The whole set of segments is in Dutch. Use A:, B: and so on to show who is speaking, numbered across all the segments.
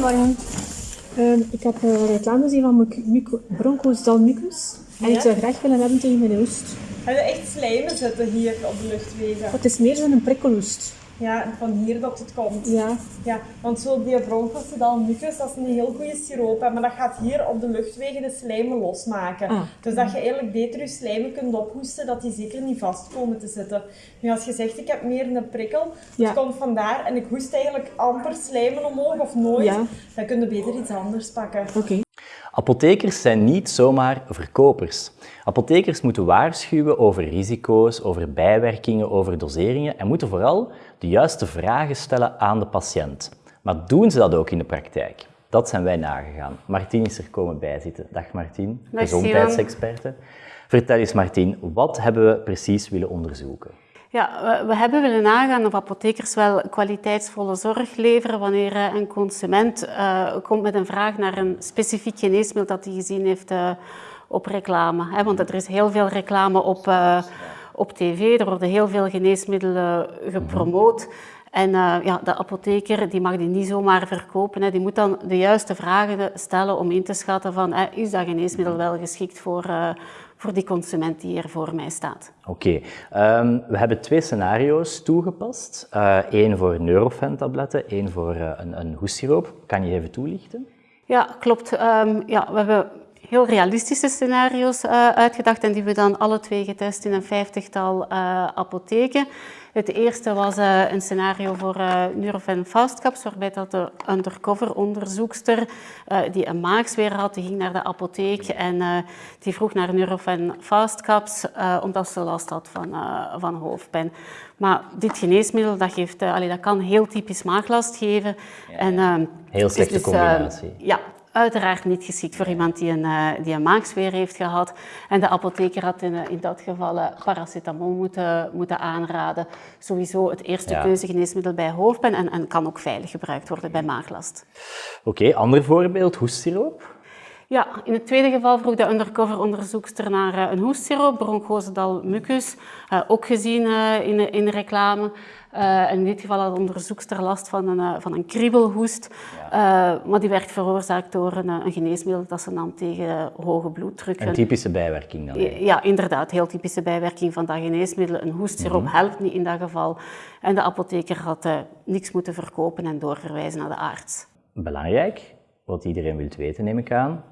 A: Goedemorgen. Ehm, ik heb uh, reclame gezien van Bronco's Dalmucus. En ja? ik zou graag willen hebben tegen mijn hoest.
B: Heb je echt slijmen zitten hier op de luchtwegen?
A: Het is meer zo'n prikkelhoest.
B: Ja, van hier dat het komt.
A: Ja.
B: ja want zo die bronchocidal mucus, dat is een heel goede siroop, maar dat gaat hier op de luchtwegen de slijmen losmaken. Ah. Dus dat je eigenlijk beter je slijmen kunt ophoesten, dat die zeker niet vast komen te zitten. Nu, als je zegt, ik heb meer een prikkel, ja. komt vandaar en ik hoest eigenlijk amper slijmen omhoog of nooit, ja. dan kun je beter iets anders pakken.
A: Oké.
C: Apothekers zijn niet zomaar verkopers. Apothekers moeten waarschuwen over risico's, over bijwerkingen, over doseringen en moeten vooral de juiste vragen stellen aan de patiënt. Maar doen ze dat ook in de praktijk? Dat zijn wij nagegaan. Martien is er komen bijzitten. Dag Martien, gezondheidsexperte. Vertel eens Martien, wat hebben we precies willen onderzoeken?
D: Ja, we, hebben willen nagaan of apothekers wel kwaliteitsvolle zorg leveren wanneer eh, een consument uh, komt met een vraag naar een specifiek geneesmiddel dat hij gezien heeft uh, op reclame. Hè? Want er is heel veel reclame op, uh, op tv, er worden heel veel geneesmiddelen gepromoot. En ja, de apotheker die mag die niet zomaar verkopen. Hè. Die moet dan de juiste vragen stellen om in te schatten van is dat geneesmiddel wel geschikt voor, voor die consument die hier voor mij staat.
C: Oké, ehm, we hebben twee scenario's toegepast. Eén uh, voor Neurofen-tabletten, één voor uh, een, een hoessiroop. Kan je even toelichten?
D: Ja, klopt. Um, ja, we hebben heel realistische scenario's uh, uitgedacht en die we dan alle twee getest in een vijftigtal apotheken. Het eerste was uh, een scenario voor Nurofen Fastcaps, waarbij dat de undercover onderzoekster die een maagsfeer had, die ging naar de apotheek en die vroeg naar Nurofen Fastcaps omdat ze last had van, van hoofdpijn. Maar dit geneesmiddel dat geeft, allee, dat kan heel typisch maaglast geven.
C: Ja, en, heel slechte dus, combinatie.
D: ja, uiteraard niet geschikt voor iemand die een, uh, die een maagsfeer heeft gehad. En de apotheker had in, in dat geval uh, paracetamol moeten, moeten aanraden. Sowieso het eerste ja. keuzegeneesmiddel bij hoofdpijn en, en kan ook veilig gebruikt worden bij maaglast.
C: Oké, okay, ander voorbeeld, hoestsiroop?
D: Ja, in het tweede geval vroeg de undercover-onderzoekster naar uh, een hoestsiroop, bronchosedal mucus, ook gezien in, in de reclame. Uh, in dit geval had de onderzoekster last van een, uh, van een kriebelhoest, ja. uh, maar die werd veroorzaakt door een, een, geneesmiddel dat ze nam tegen hoge bloeddruk.
C: Een typische bijwerking dan?
D: Ja, inderdaad, heel typische bijwerking van dat geneesmiddel. Een hoestsiroop mm -hmm. helpt niet in dat geval. En de apotheker had niks moeten verkopen en doorverwijzen naar de arts.
C: Belangrijk, wat iedereen wil weten neem ik aan.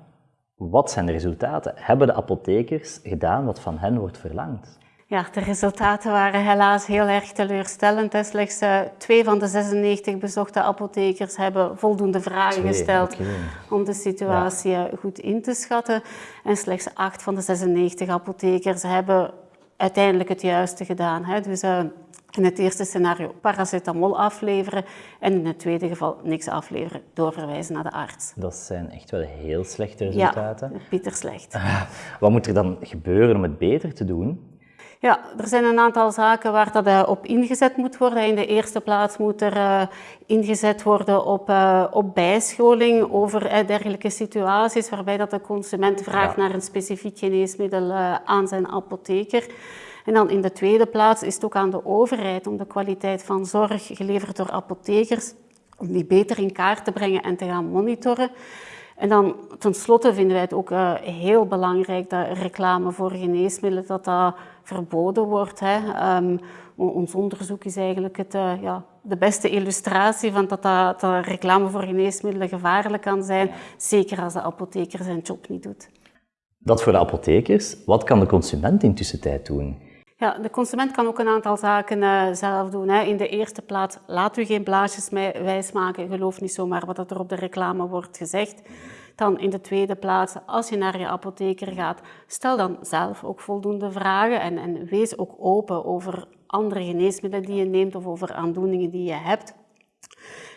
C: Wat zijn de resultaten? Hebben de apothekers gedaan wat van hen wordt verlangd?
D: Ja, de resultaten waren helaas heel erg teleurstellend. Slechts uh, twee van de 96 bezochte apothekers hebben voldoende vragen twee, gesteld okay. om de situatie ja. goed in te schatten. En slechts acht van de 96 apothekers hebben uiteindelijk het juiste gedaan. Dus uh, in het eerste scenario paracetamol afleveren en in het tweede geval niks afleveren, doorverwijzen naar de arts.
C: Dat zijn echt wel heel slechte resultaten.
D: Ja, bitter slecht.
C: Wat moet er dan gebeuren om het beter te doen?
D: Ja, er zijn een aantal zaken waar dat uh, op ingezet moet worden. In de eerste plaats moet er uh, ingezet worden op, uh, op bijscholing over dergelijke situaties waarbij dat de consument vraagt ja. naar een specifiek geneesmiddel aan zijn apotheker. En dan in de tweede plaats is het ook aan de overheid om de kwaliteit van zorg geleverd door apothekers, om die beter in kaart te brengen en te gaan monitoren. En dan tenslotte vinden wij het ook uh, heel belangrijk dat reclame voor geneesmiddelen dat dat verboden wordt. Hè. Um, ons onderzoek is eigenlijk het, uh, ja, de beste illustratie van dat, dat, dat, reclame voor geneesmiddelen gevaarlijk kan zijn, zeker als de apotheker zijn job niet doet.
C: Dat voor de apothekers. Wat kan de consument in tussentijd doen?
D: Ja, de consument kan ook een aantal zaken uh, zelf doen. Hè. In de eerste plaats, laat u geen blaasjes wijsmaken. Geloof niet zomaar wat er op de reclame wordt gezegd. Dan in de tweede plaats, als je naar je apotheker gaat, stel dan zelf ook voldoende vragen en, en wees ook open over andere geneesmiddelen die je neemt of over aandoeningen die je hebt.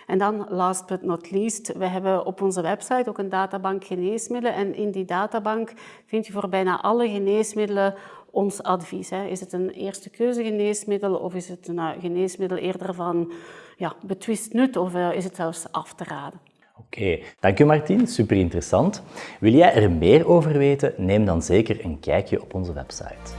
D: En dan, last but not least, we hebben op onze website ook een databank geneesmiddelen. En in die databank vind je voor bijna alle geneesmiddelen ons advies. Hè. Is het een eerste keuze geneesmiddel of is het een eh, geneesmiddel eerder van ja, betwist nut of eh, is het zelfs af te raden?
C: Oké, dank u Martien, super interessant. Wil jij er meer over weten? Neem dan zeker een kijkje op onze website.